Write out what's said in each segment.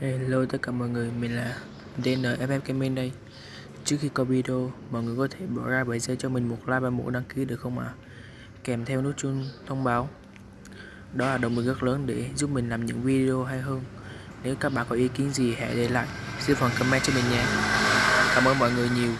Hello tất cả mọi người, mình là DNFF Gaming đây Trước khi coi video, mọi người có thể bỏ ra 7 giây cho mình một like và một đăng ký được không ạ? À? Kèm theo nút chuông thông báo Đó là động lực rất lớn để giúp mình làm những video hay hơn Nếu các bạn có ý kiến gì hãy để lại dưới phần comment cho mình nhé Cảm ơn mọi người nhiều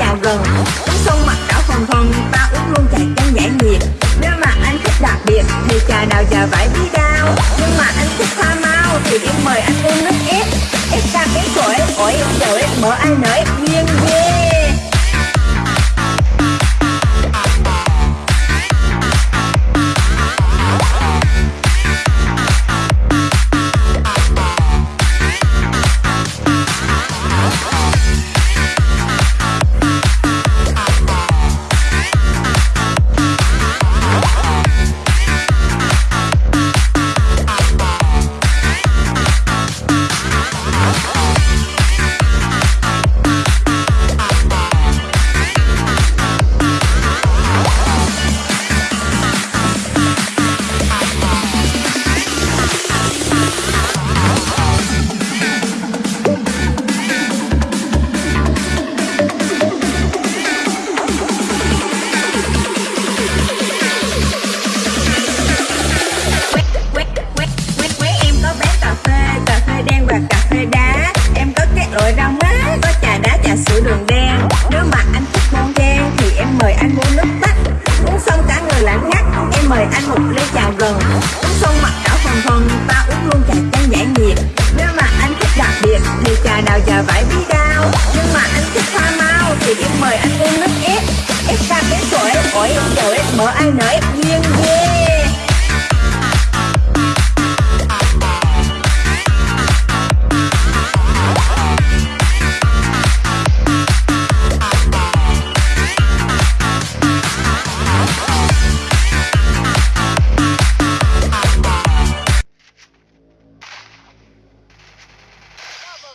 anh gần Uống xong mặt đỏ phần phần, Ta uống luôn trà chanh giải nhiệt. Nếu mà anh thích đặc biệt Thì trà nào giờ phải bí đao. Nhưng mà anh thích pha mau Thì em mời anh uống nước ép. Ép cam ép sủi Ổi ép dầu ép mỡ ai nở ép nguyên ghê. Nếu mà anh thích món ghe thì em mời anh uống nước tách Uống xong cả người lãng ngắt. Em mời anh một ly chào gần